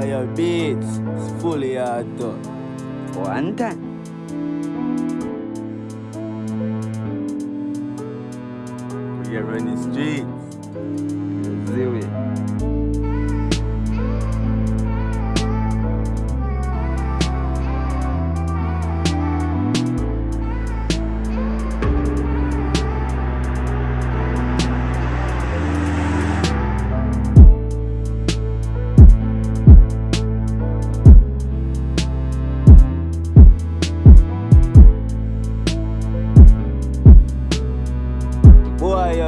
Moja bitch One time. We are running the streets. Ziwi.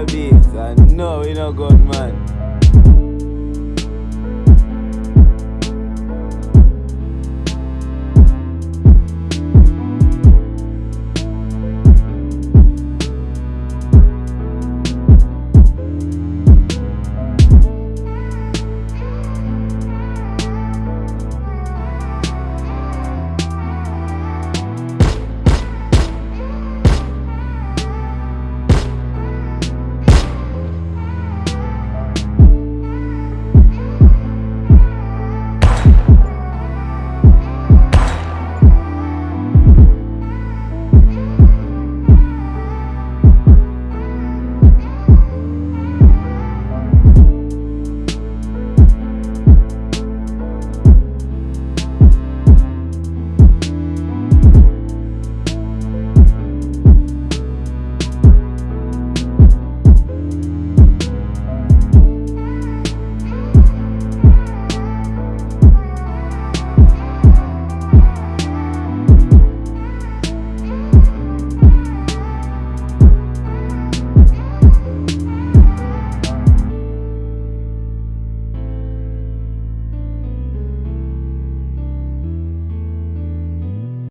bitch. I know we not going